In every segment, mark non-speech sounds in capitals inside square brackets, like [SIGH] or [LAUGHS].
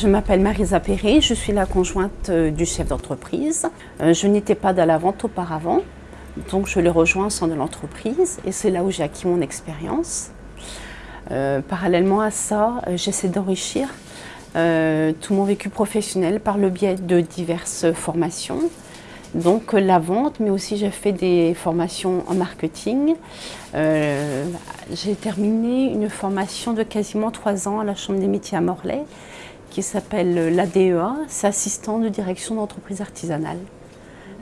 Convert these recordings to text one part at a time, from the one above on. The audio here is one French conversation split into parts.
Je m'appelle Marisa Perret, je suis la conjointe euh, du chef d'entreprise. Euh, je n'étais pas dans la vente auparavant, donc je l'ai rejoint au sein de l'entreprise et c'est là où j'ai acquis mon expérience. Euh, parallèlement à ça, j'essaie d'enrichir tout mon vécu professionnel par le biais de diverses formations. Donc la vente, mais aussi j'ai fait des formations en marketing. j'ai terminé une formation de quasiment trois ans à la Chambre des métiers à Morlaix qui s'appelle l'ADEA, c'est assistant de direction d'entreprise artisanale.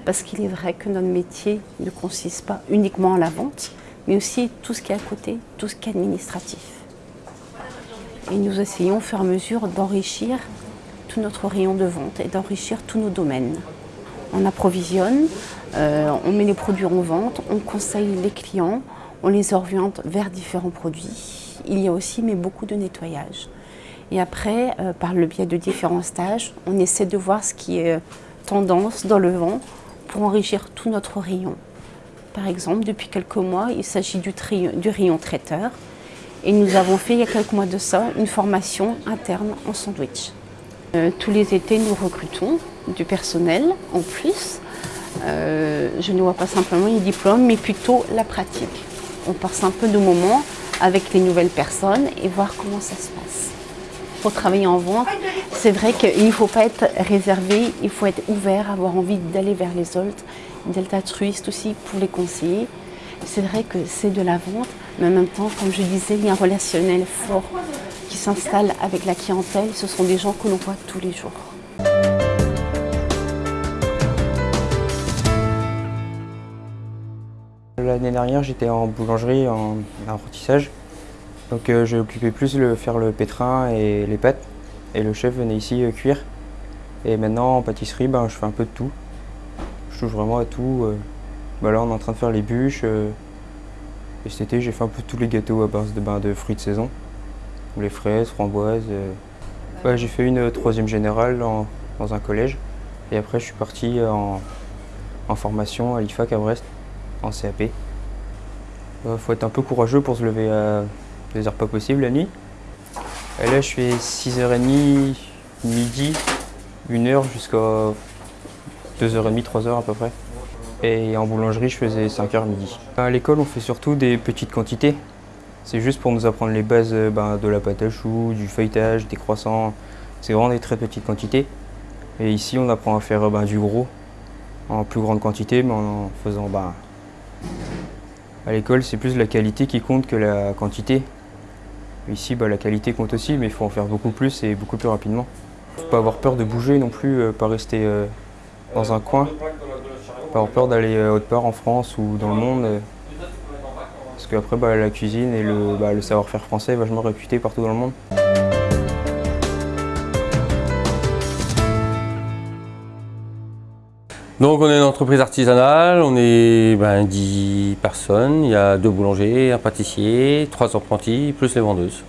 Parce qu'il est vrai que notre métier ne consiste pas uniquement à la vente, mais aussi tout ce qui est à côté, tout ce qui est administratif. Et nous essayons au fur et à mesure d'enrichir tout notre rayon de vente et d'enrichir tous nos domaines. On approvisionne, euh, on met les produits en vente, on conseille les clients, on les oriente vers différents produits. Il y a aussi mais beaucoup de nettoyage. Et après, euh, par le biais de différents stages, on essaie de voir ce qui est euh, tendance dans le vent pour enrichir tout notre rayon. Par exemple, depuis quelques mois, il s'agit du, rayon traiteur. Et nous avons fait, il y a quelques mois de ça, une formation interne en sandwich. Euh, tous les étés, nous recrutons du personnel en plus. je ne vois pas simplement les diplômes, mais plutôt la pratique. On passe un peu de moments avec les nouvelles personnes et voir comment ça se passe pour travailler en vente, c'est vrai qu'il ne faut pas être réservé, il faut être ouvert, avoir envie d'aller vers les autres, d'être altruiste aussi pour les conseiller. C'est vrai que c'est de la vente, mais en même temps, comme je disais, il y a un relationnel fort qui s'installe avec la clientèle. Ce sont des gens que l'on voit tous les jours. L'année dernière, j'étais en boulangerie, en apprentissage. Donc euh, j'ai occupé plus de faire le pétrin et les pâtes. Et le chef venait ici euh, cuire. Et maintenant en pâtisserie, ben, je fais un peu de tout. Je touche vraiment à tout. Euh. Ben, là on est en train de faire les bûches. et cet été j'ai fait un peu tous les gâteaux à base de, ben, fruits de saison. Les fraises, framboises. j'ai fait une troisième générale dans un collège. Et après je suis parti en, formation à l'IFAC à Brest, en CAP. Il faut être un peu courageux pour se lever à deux heures pas possible la nuit. Et là, je fais 6h30, midi, 1h jusqu'à 2h30, 3h à peu près. Et en boulangerie, je faisais 5h midi. À l'école, on fait surtout des petites quantités. C'est juste pour nous apprendre les bases euh, ben, de la pâte à choux, du feuilletage, des croissants. C'est vraiment des très petites quantités. Et ici, on apprend à faire ben, du gros en plus grande quantité, mais en faisant... Ben, à l'école, c'est plus la qualité qui compte que la quantité. Ici, bah, la qualité compte aussi, mais il faut en faire beaucoup plus et beaucoup plus rapidement. Il ne faut pas avoir peur de bouger non plus, euh, pas rester euh, dans un coin. Pas avoir peur d'aller euh, autre part en France ou dans le monde. parce qu'après, bah, la cuisine et bah, le savoir-faire français est vachement réputé partout dans le monde. Donc on est une entreprise artisanale, on est ben, 10 personnes, il y a deux boulangers, un pâtissier, trois apprentis, plus les vendeuses.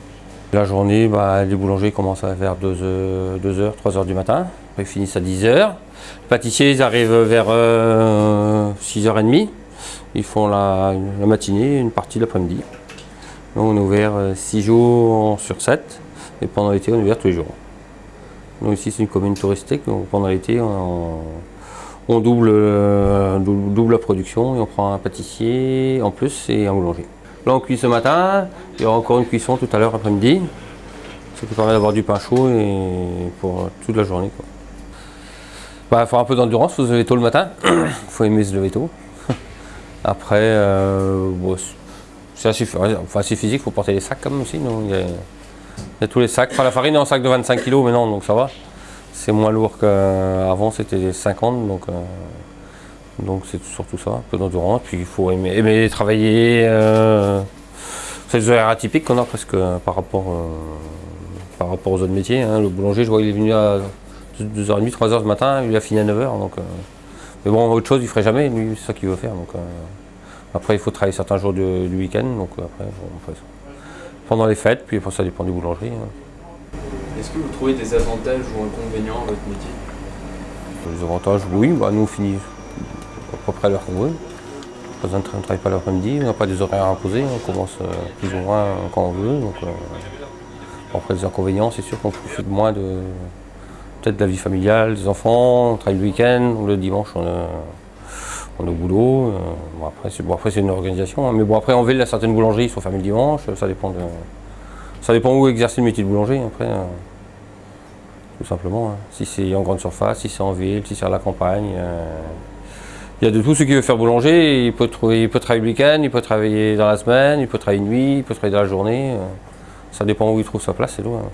La journée, ben, les boulangers commencent 2h, 2h 3h du matin, ils finissent à 10h. Les pâtissiers, ils arrivent vers 6h30, euh, ils font la, matinée, une partie de l'après-midi. On est ouvert 6 euh, jours sur 7 et pendant l'été, on est ouvert tous les jours. Donc ici, c'est une commune touristique, donc pendant l'été, on on euh, double, double, la production et on prend un pâtissier en plus et un boulanger. Là on cuit ce matin, il y aura encore une cuisson tout à l'heure après-midi. Ce qui permet d'avoir du pain chaud et pour toute la journée. Il bah, faut un peu d'endurance, il faut se lever tôt le matin. Il [COUGHS] faut aimer se lever tôt. [LAUGHS] Après, euh, c'est assez, physique, il faut porter les sacs quand même aussi. il, y a, tous les sacs. la farine est en sac de 25 kg maintenant, donc ça va. C'est moins lourd qu'avant, c'était 50, donc euh, donc c'est surtout ça, un peu d'endurance. Puis il faut aimer, travailler. Euh, c'est des horaires atypiques qu'on a presque par rapport, euh, par rapport aux autres métiers. Hein. Le boulanger, je vois, il est venu à 2h30, 3h ce matin, il a fini à 9h. Donc, mais bon, autre chose, il ne ferait jamais, lui, c'est ça qu'il veut faire. Donc, après, il faut travailler certains jours du, week-end, donc après, on fait ça. Pendant les fêtes, puis après, ça dépend du boulangerie. Hein. Est-ce que vous trouvez des avantages ou inconvénients à votre métier? Les avantages, oui, bah, nous on finit à peu près à l'heure qu'on veut. On ne travaille pas l'après-midi, on n'a pas des horaires imposés, on commence euh, plus ou moins quand on veut. Donc, euh, après les inconvénients, c'est sûr qu'on profite moins de, peut-être la vie familiale, des enfants, on travaille le week-end, le dimanche on, on est au boulot. euh, bon, après, c'est bon, une organisation. hein. Mais bon, après, en ville, il certaines boulangeries qui sont fermées le dimanche. Ça dépend, de, ça dépend où exercer le métier de boulanger. Après, euh, tout simplement. hein. Si c'est en grande surface, si c'est en ville, si c'est à la campagne. euh, il y a de tout ce qui veut faire boulanger. Il peut, trouver- il peut travailler le week-end, il peut travailler dans la semaine, il peut travailler nuit, il peut travailler dans la journée. euh. ça dépend où il trouve sa place, c'est tout. hein.